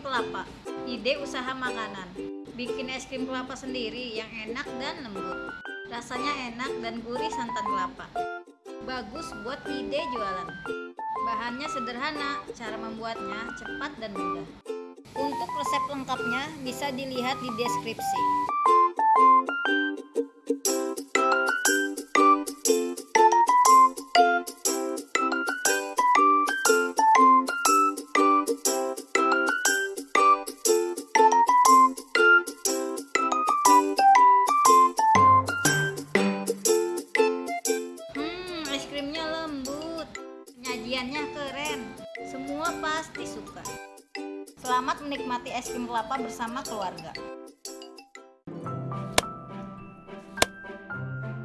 kelapa. Ide usaha makanan. Bikin es krim kelapa sendiri yang enak dan lembut. Rasanya enak dan gurih santan kelapa. Bagus buat ide jualan. Bahannya sederhana, cara membuatnya cepat dan mudah. Untuk resep lengkapnya bisa dilihat di deskripsi. Penyajiannya keren. Semua pasti suka. Selamat menikmati es krim kelapa bersama keluarga.